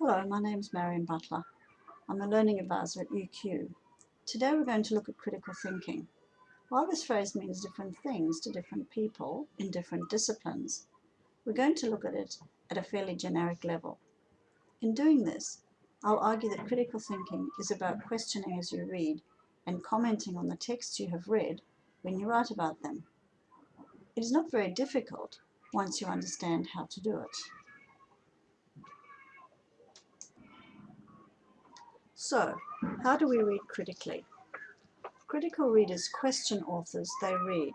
Hello, my name is Marion Butler. I'm a learning advisor at UQ. Today we're going to look at critical thinking. While this phrase means different things to different people in different disciplines, we're going to look at it at a fairly generic level. In doing this, I'll argue that critical thinking is about questioning as you read and commenting on the texts you have read when you write about them. It is not very difficult once you understand how to do it. So, how do we read critically? Critical readers question authors they read.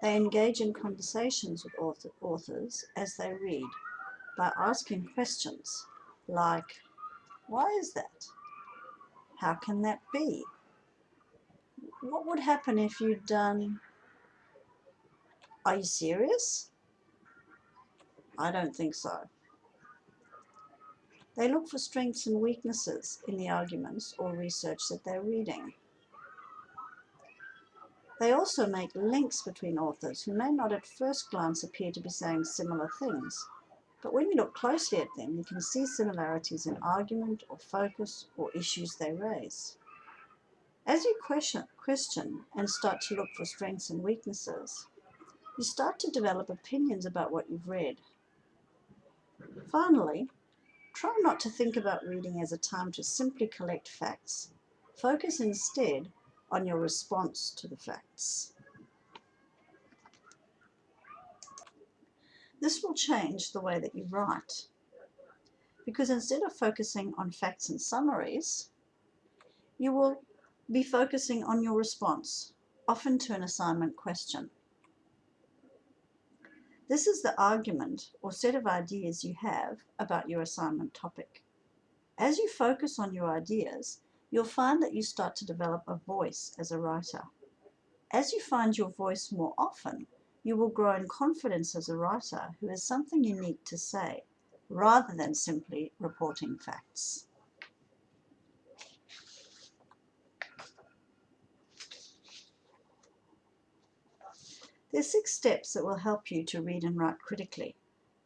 They engage in conversations with author, authors as they read by asking questions like, why is that? How can that be? What would happen if you'd done, are you serious? I don't think so. They look for strengths and weaknesses in the arguments or research that they're reading. They also make links between authors who may not at first glance appear to be saying similar things, but when you look closely at them, you can see similarities in argument or focus or issues they raise. As you question, question and start to look for strengths and weaknesses, you start to develop opinions about what you've read. Finally, Try not to think about reading as a time to simply collect facts. Focus instead on your response to the facts. This will change the way that you write because instead of focusing on facts and summaries, you will be focusing on your response, often to an assignment question. This is the argument or set of ideas you have about your assignment topic. As you focus on your ideas, you'll find that you start to develop a voice as a writer. As you find your voice more often, you will grow in confidence as a writer who has something unique to say, rather than simply reporting facts. There are six steps that will help you to read and write critically.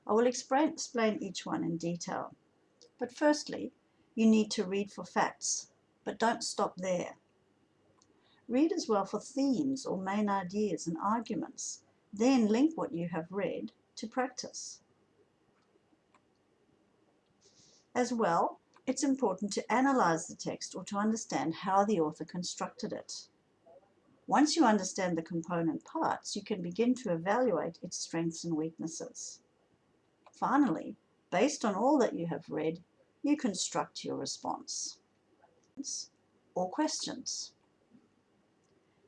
I will explain, each one in detail. But firstly, you need to read for facts, but don't stop there. Read as well for themes or main ideas and arguments. Then link what you have read to practice. As well, it's important to analyze the text or to understand how the author constructed it. Once you understand the component parts, you can begin to evaluate its strengths and weaknesses. Finally, based on all that you have read, you construct your response or questions.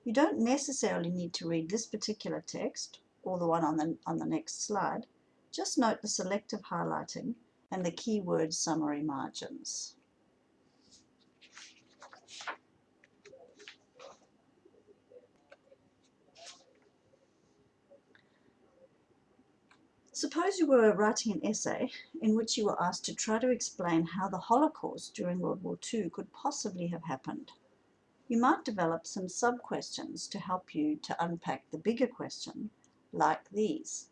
You don't necessarily need to read this particular text or the one on the, on the next slide. Just note the selective highlighting and the keyword summary margins. Suppose you were writing an essay in which you were asked to try to explain how the Holocaust during World War II could possibly have happened. You might develop some sub-questions to help you to unpack the bigger question, like these.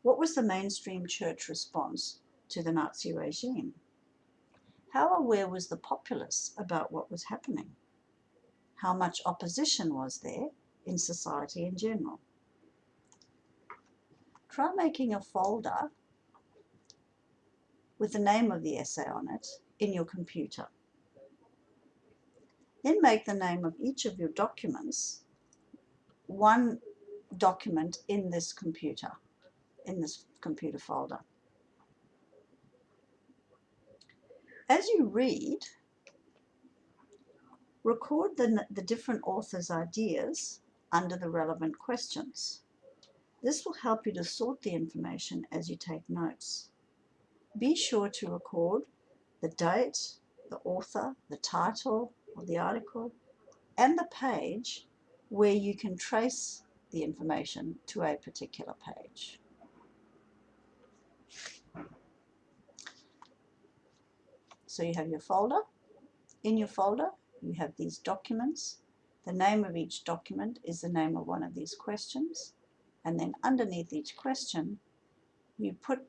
What was the mainstream church response to the Nazi regime? How aware was the populace about what was happening? How much opposition was there in society in general? Try making a folder with the name of the essay on it in your computer. Then make the name of each of your documents one document in this computer, in this computer folder. As you read, record the, the different authors' ideas under the relevant questions. This will help you to sort the information as you take notes. Be sure to record the date, the author, the title of the article, and the page where you can trace the information to a particular page. So you have your folder. In your folder, you have these documents. The name of each document is the name of one of these questions and then underneath each question you put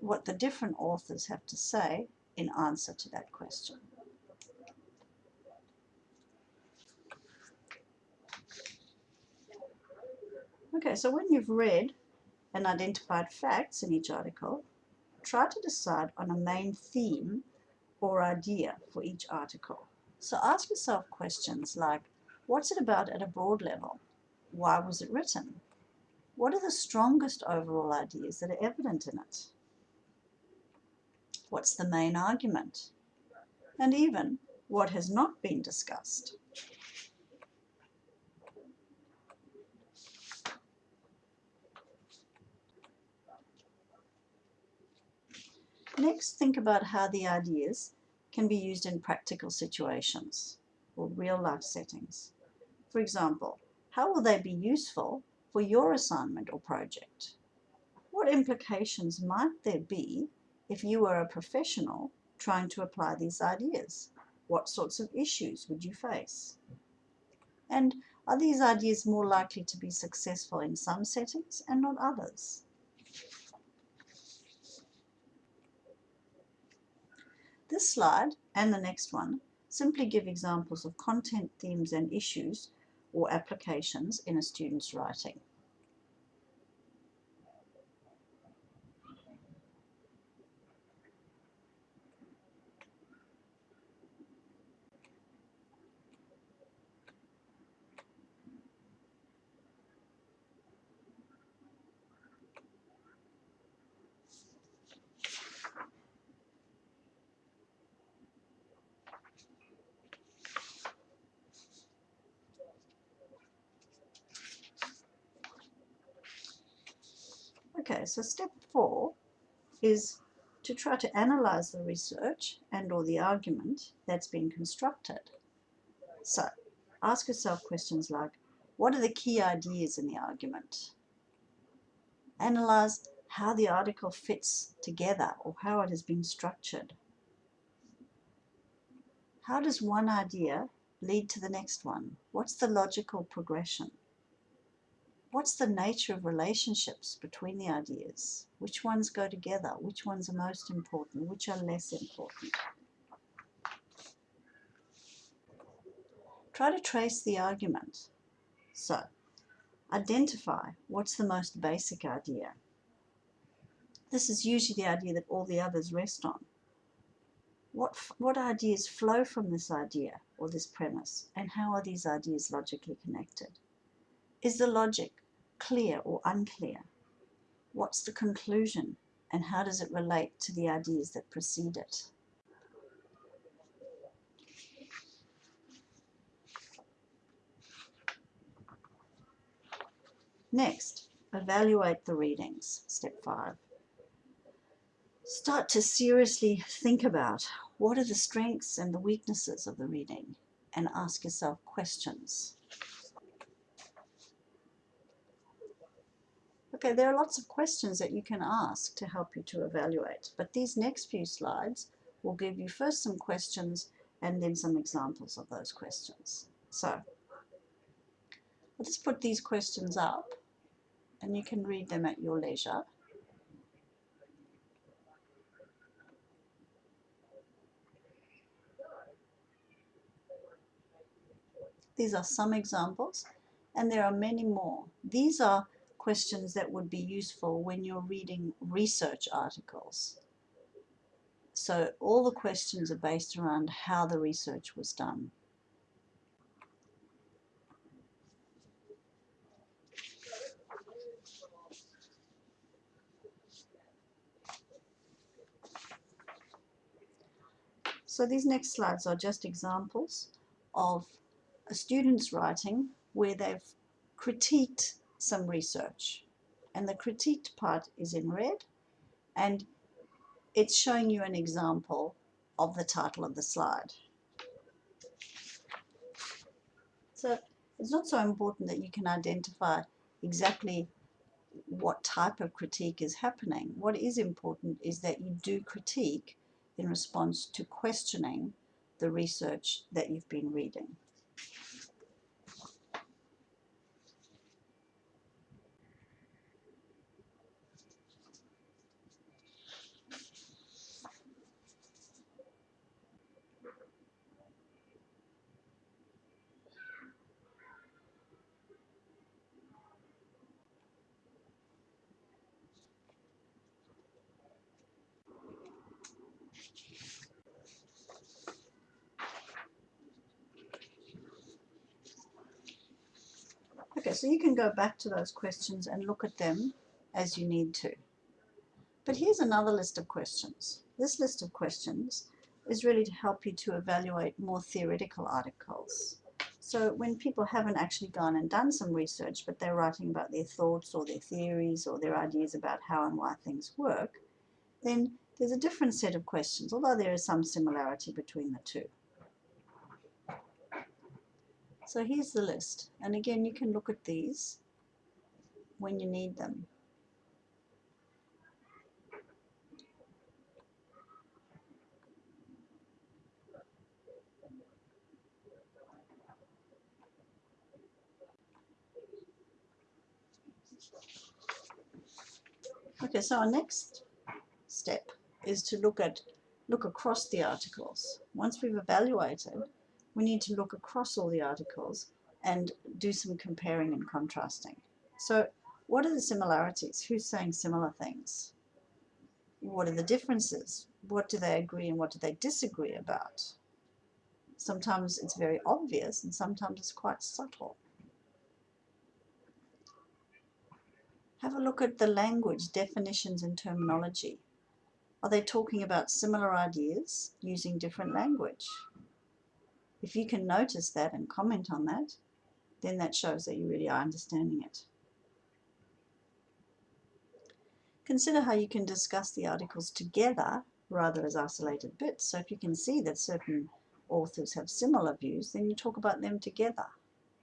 what the different authors have to say in answer to that question. Okay, so when you've read and identified facts in each article, try to decide on a main theme or idea for each article. So ask yourself questions like, what's it about at a broad level? Why was it written? What are the strongest overall ideas that are evident in it? What's the main argument? And even, what has not been discussed? Next, think about how the ideas can be used in practical situations or real life settings. For example, how will they be useful for your assignment or project? What implications might there be if you were a professional trying to apply these ideas? What sorts of issues would you face? And are these ideas more likely to be successful in some settings and not others? This slide and the next one simply give examples of content, themes and issues or applications in a student's writing. Okay, so step four is to try to analyze the research and or the argument that's been constructed. So ask yourself questions like, what are the key ideas in the argument? Analyze how the article fits together or how it has been structured. How does one idea lead to the next one? What's the logical progression? What's the nature of relationships between the ideas? Which ones go together? Which ones are most important? Which are less important? Try to trace the argument. So, identify what's the most basic idea. This is usually the idea that all the others rest on. What, what ideas flow from this idea or this premise, and how are these ideas logically connected? Is the logic clear or unclear? What's the conclusion and how does it relate to the ideas that precede it? Next, evaluate the readings, step five. Start to seriously think about what are the strengths and the weaknesses of the reading and ask yourself questions. Okay, there are lots of questions that you can ask to help you to evaluate, but these next few slides will give you first some questions and then some examples of those questions. So, let's put these questions up and you can read them at your leisure. These are some examples and there are many more. These are questions that would be useful when you're reading research articles. So all the questions are based around how the research was done. So these next slides are just examples of a student's writing where they've critiqued some research. And the critiqued part is in red and it's showing you an example of the title of the slide. So it's not so important that you can identify exactly what type of critique is happening. What is important is that you do critique in response to questioning the research that you've been reading. Okay, so you can go back to those questions and look at them as you need to. But here's another list of questions. This list of questions is really to help you to evaluate more theoretical articles. So when people haven't actually gone and done some research, but they're writing about their thoughts or their theories or their ideas about how and why things work, then there's a different set of questions, although there is some similarity between the two. So here's the list. And again, you can look at these when you need them. Okay, so our next step is to look at look across the articles. Once we've evaluated, we need to look across all the articles and do some comparing and contrasting. So what are the similarities? Who's saying similar things? What are the differences? What do they agree and what do they disagree about? Sometimes it's very obvious and sometimes it's quite subtle. Have a look at the language, definitions and terminology. Are they talking about similar ideas using different language? If you can notice that and comment on that, then that shows that you really are understanding it. Consider how you can discuss the articles together rather as isolated bits. So if you can see that certain authors have similar views, then you talk about them together.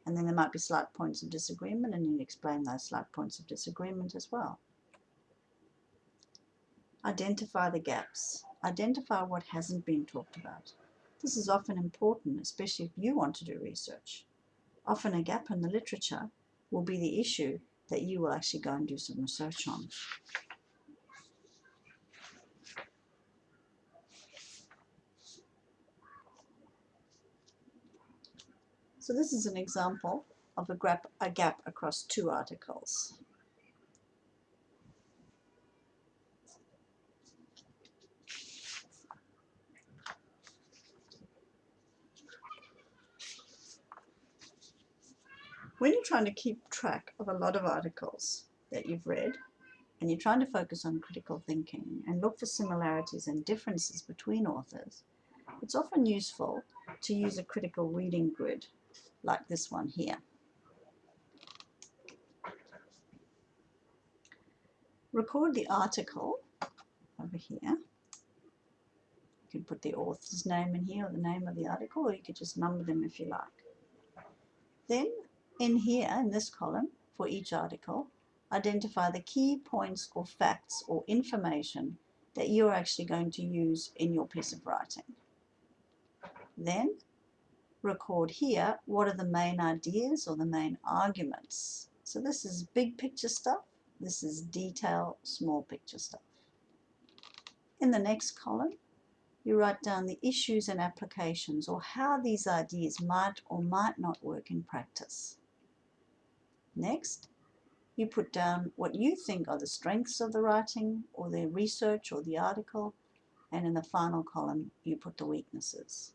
And then there might be slight points of disagreement and you explain those slight points of disagreement as well. Identify the gaps. Identify what hasn't been talked about. This is often important, especially if you want to do research. Often a gap in the literature will be the issue that you will actually go and do some research on. So this is an example of a gap, a gap across two articles. When you're trying to keep track of a lot of articles that you've read, and you're trying to focus on critical thinking and look for similarities and differences between authors, it's often useful to use a critical reading grid like this one here. Record the article over here. You can put the author's name in here or the name of the article or you could just number them if you like. Then in here in this column for each article identify the key points or facts or information that you're actually going to use in your piece of writing. Then record here what are the main ideas or the main arguments. So this is big picture stuff, this is detail, small picture stuff. In the next column, you write down the issues and applications or how these ideas might or might not work in practice. Next, you put down what you think are the strengths of the writing or the research or the article, and in the final column, you put the weaknesses.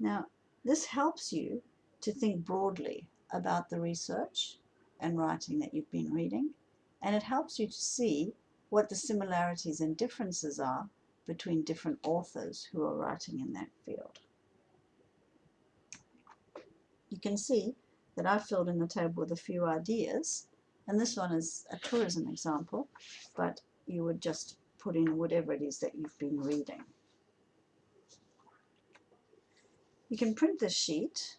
Now, this helps you to think broadly about the research and writing that you've been reading, and it helps you to see what the similarities and differences are between different authors who are writing in that field. You can see that I've filled in the table with a few ideas, and this one is a tourism example, but you would just put in whatever it is that you've been reading. You can print this sheet,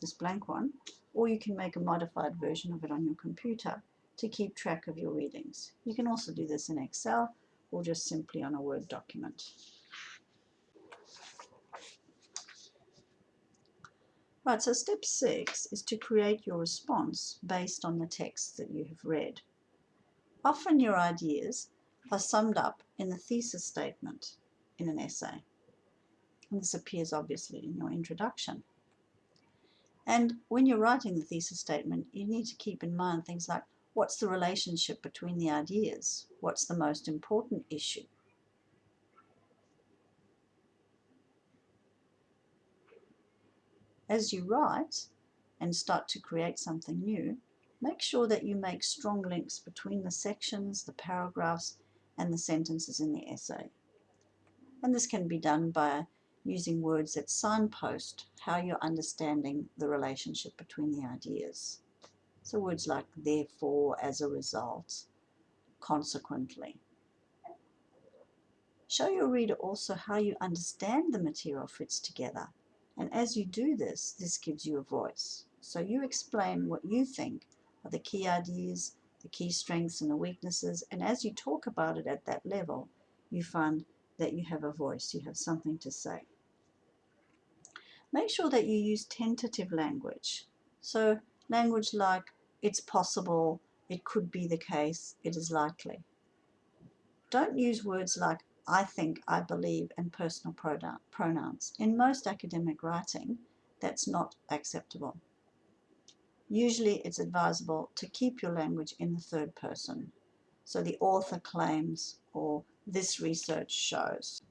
this blank one, or you can make a modified version of it on your computer to keep track of your readings. You can also do this in Excel or just simply on a Word document. Right, so step six is to create your response based on the text that you have read. Often your ideas are summed up in the thesis statement in an essay. And this appears obviously in your introduction. And when you're writing the thesis statement, you need to keep in mind things like what's the relationship between the ideas? What's the most important issue? As you write, and start to create something new, make sure that you make strong links between the sections, the paragraphs, and the sentences in the essay. And this can be done by using words that signpost how you're understanding the relationship between the ideas. So words like therefore, as a result, consequently. Show your reader also how you understand the material fits together. And as you do this, this gives you a voice. So you explain what you think are the key ideas, the key strengths and the weaknesses. And as you talk about it at that level, you find that you have a voice, you have something to say. Make sure that you use tentative language. So language like it's possible, it could be the case, it is likely. Don't use words like I think, I believe, and personal pronouns. In most academic writing, that's not acceptable. Usually it's advisable to keep your language in the third person. So the author claims or this research shows.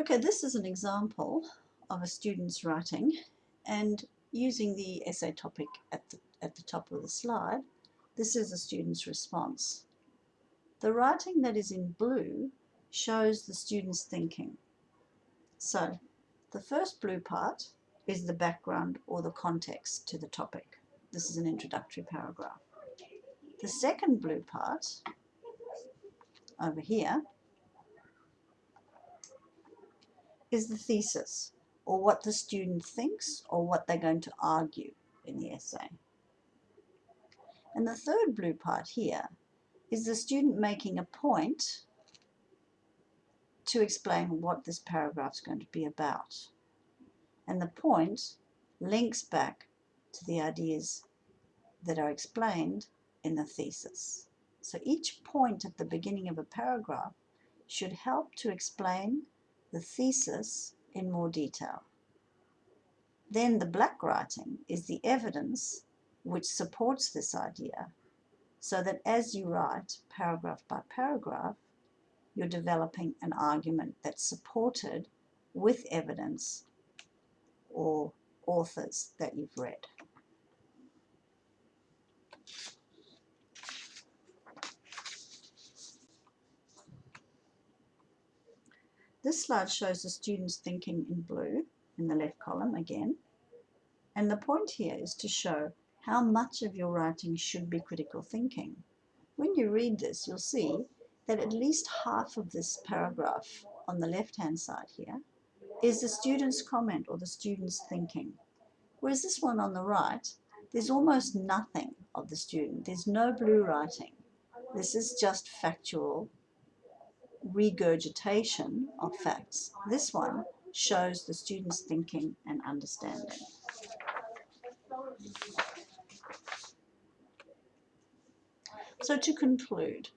Okay, this is an example of a student's writing and using the essay topic at the, at the top of the slide, this is a student's response. The writing that is in blue shows the student's thinking. So the first blue part is the background or the context to the topic. This is an introductory paragraph. The second blue part over here is the thesis or what the student thinks or what they're going to argue in the essay. And the third blue part here is the student making a point to explain what this paragraph is going to be about. And the point links back to the ideas that are explained in the thesis. So each point at the beginning of a paragraph should help to explain the thesis in more detail. Then the black writing is the evidence which supports this idea so that as you write paragraph by paragraph, you're developing an argument that's supported with evidence or authors that you've read. This slide shows the students thinking in blue in the left column again. And the point here is to show how much of your writing should be critical thinking. When you read this, you'll see that at least half of this paragraph on the left-hand side here is the student's comment or the student's thinking. Whereas this one on the right, there's almost nothing of the student. There's no blue writing. This is just factual regurgitation of facts. This one shows the student's thinking and understanding. So to conclude,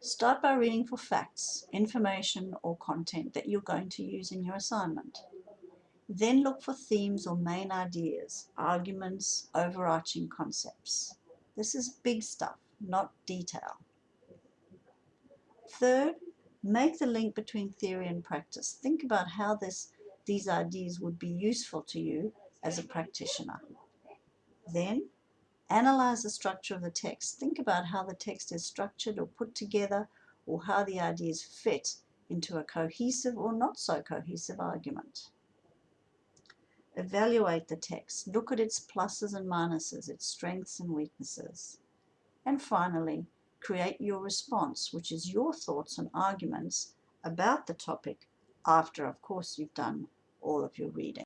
start by reading for facts, information or content that you're going to use in your assignment. Then look for themes or main ideas, arguments, overarching concepts. This is big stuff, not detail. Third, Make the link between theory and practice. Think about how this, these ideas would be useful to you as a practitioner. Then, analyze the structure of the text. Think about how the text is structured or put together or how the ideas fit into a cohesive or not so cohesive argument. Evaluate the text. Look at its pluses and minuses, its strengths and weaknesses. And finally, create your response, which is your thoughts and arguments about the topic after, of course, you've done all of your reading.